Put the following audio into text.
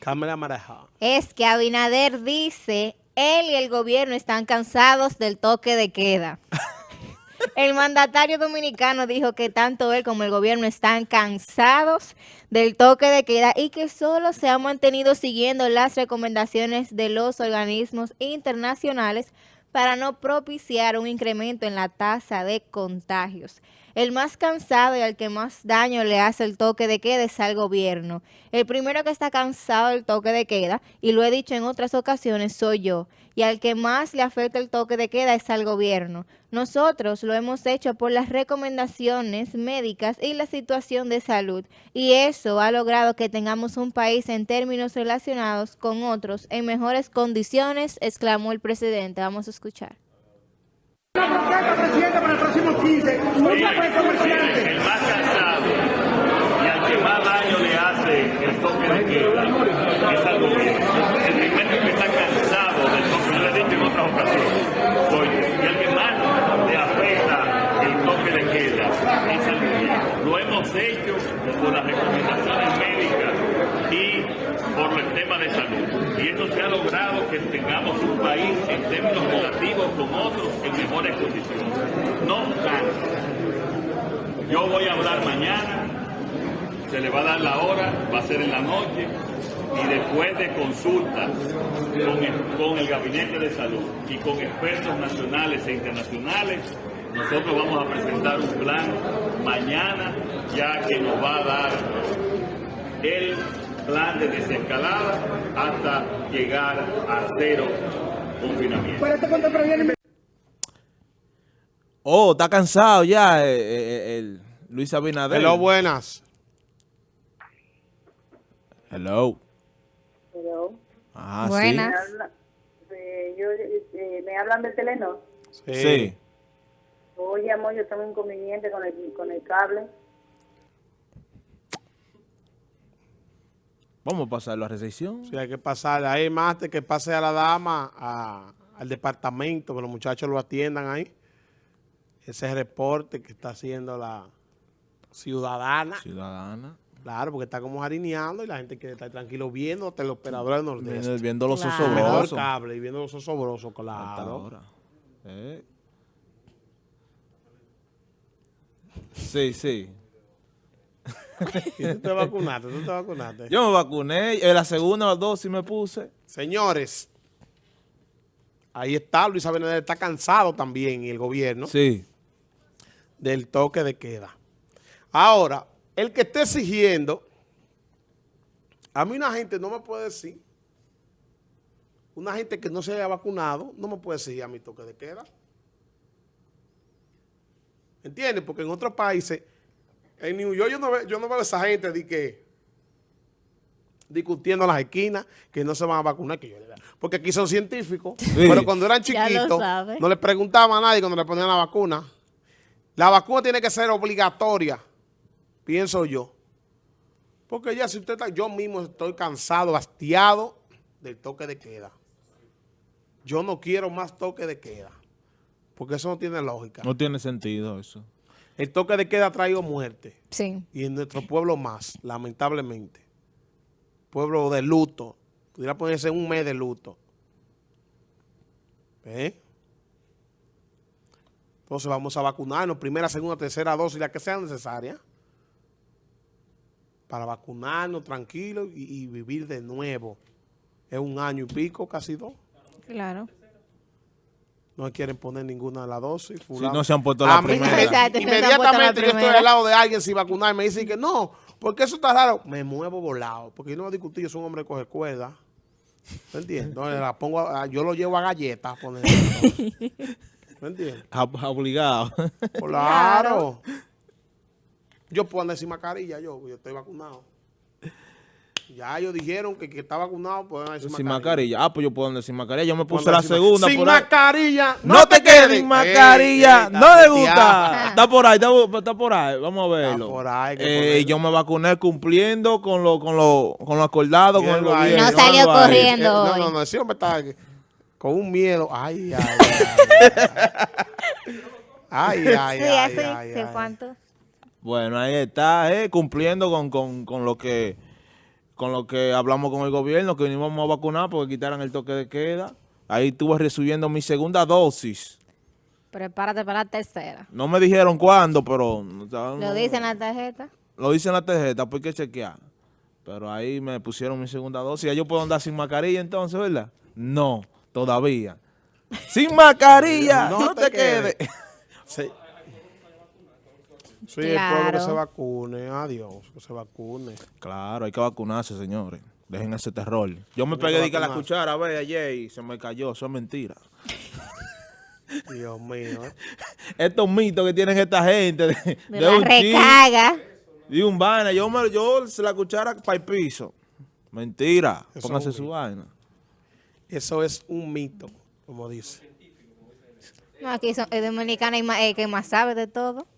Cámara mareja. Es que Abinader dice, él y el gobierno están cansados del toque de queda. El mandatario dominicano dijo que tanto él como el gobierno están cansados del toque de queda y que solo se han mantenido siguiendo las recomendaciones de los organismos internacionales para no propiciar un incremento en la tasa de contagios. El más cansado y al que más daño le hace el toque de queda es al gobierno. El primero que está cansado del toque de queda, y lo he dicho en otras ocasiones, soy yo. Y al que más le afecta el toque de queda es al gobierno. Nosotros lo hemos hecho por las recomendaciones médicas y la situación de salud. Y eso ha logrado que tengamos un país en términos relacionados con otros en mejores condiciones, exclamó el presidente. Vamos a escuchar. Presidente para el próximo 15. Nunca fue comerciante. el más cansado y al que más daño le hace el toque de queda es al gobierno. El primero que está cansado del toque, yo lo he dicho en otras ocasiones, soy. Y al que más le afecta el toque de queda es al gobierno. Lo hemos hecho por las recomendaciones médicas y por el tema de salud. Y esto se ha logrado que tengamos un país en términos relativos con otros en mejores condiciones. No yo voy a hablar mañana, se le va a dar la hora, va a ser en la noche, y después de consultas con el, con el Gabinete de Salud y con expertos nacionales e internacionales, nosotros vamos a presentar un plan mañana ya que nos va a dar el plan de desescalada hasta llegar a cero confinamiento. Este Oh, está cansado ya eh, eh, el Luis Abinader. Hello, buenas. Hello. Hello. Ah, Buenas. Me, habla- eh, yo, eh, me hablan de Telenor. sí. Sí. Oye, amor, yo tengo un inconveniente con el, con el cable. Vamos a pasarlo a recepción. Sí, hay que pasar. Ahí más de que pase a la dama a- al departamento, que los muchachos lo atiendan ahí. Ese reporte que está haciendo la ciudadana. Ciudadana. Claro, porque está como jarineando y la gente quiere estar tranquilo viendo hasta el operador del Nordeste. Viendo, viendo los Claro. Osobrosos. cable y viendo los osobrosos, claro. ahora. Eh. Sí, sí. ¿Y tú te vacunaste? ¿Tú te vacunaste? Yo me vacuné. En la segunda dosis me puse. Señores, ahí está, Luis Abinader está cansado también y el gobierno Sí. del toque de queda. Ahora, el que esté exigiendo, a mí una gente no me puede decir, una gente que no se haya vacunado, no me puede decir a mi toque de queda. ¿Entiendes? Porque en otros países, en New York yo no, veo, yo no veo a esa gente de que discutiendo en las esquinas que no se van a vacunar. Que yo. Porque aquí son científicos. Pero cuando eran chiquitos, no le preguntaban a nadie cuando le ponían la vacuna. La vacuna tiene que ser obligatoria, pienso yo. Porque ya si usted está, yo mismo estoy cansado, hastiado del toque de queda. Yo no quiero más toque de queda. Porque eso no tiene lógica. No tiene sentido eso. El toque de queda ha traído muerte. Sí. Y en nuestro pueblo más, lamentablemente. Pueblo de luto. Pudiera ponerse un mes de luto. ¿Eh? Entonces vamos a vacunarnos, primera, segunda, tercera dosis, la que sea necesaria. Para vacunarnos tranquilos y, y vivir de nuevo. Es un año y pico, casi dos. Claro. No quieren poner ninguna de las dosis. Si fulano. no se han puesto la A mí, primera. Exacto, la inmediatamente yo estoy al lado de alguien sin vacunar y me dicen que no, porque eso está raro. Me muevo volado, porque yo no voy a discutir, yo soy un hombre que coge cuerda. ¿Me entiendes? Entonces la pongo a- yo lo llevo a galletas a poner. ¿Me entiendes? Ob- Obligado. Claro. Yo puedo andar sin mascarilla, yo, yo estoy vacunado. Ya ellos dijeron que que está vacunado pueden andar sin, sin mascarilla. Ah, pues yo puedo andar sin mascarilla. Yo me puse la sin segunda. Sin por ahí. mascarilla. No te quedes sin mascarilla. Ey, ey, no le está gusta. Está por ahí, está, está por ahí. Vamos a verlo. por ahí, que Eh, ponerlo. yo me vacuné cumpliendo con lo, con lo, con lo acordado con el ahí. gobierno. No salió ahí. corriendo. Eh, no, hoy. no, no, ese hombre está con un miedo. Ay, ay, ay. Ay, ay, sí, ay, así. ay, ¿De ay. cuánto? Bueno, ahí está, eh, cumpliendo con, con, con lo que con lo que hablamos con el gobierno, que vinimos a vacunar porque quitaran el toque de queda. Ahí estuve recibiendo mi segunda dosis. Prepárate para la tercera. No me dijeron cuándo, pero... no- Lo dice en la tarjeta. Lo dice en la tarjeta, pues hay que chequear. Pero ahí me pusieron mi segunda dosis. ¿Ya yo puedo andar sin mascarilla entonces, verdad? No, todavía. ¡Sin mascarilla! No, te, quedes. Sí. Sí, el pueblo que Claro. se vacune. Adiós, que se vacune. Claro, hay que vacunarse, señores. Dejen ese terror. Yo me pegué de que la cuchara, a ver, ayer y se me cayó. Eso es mentira. Dios mío, ¿eh? Estos mitos que tienen esta gente de, De, de la un recaga. y un vaina. Yo, me, yo se la cuchara para el piso. Mentira. Eso Póngase es su vaina. Eso es un mito, como dice. No, aquí son, el dominicano es más- el que más sabe de todo.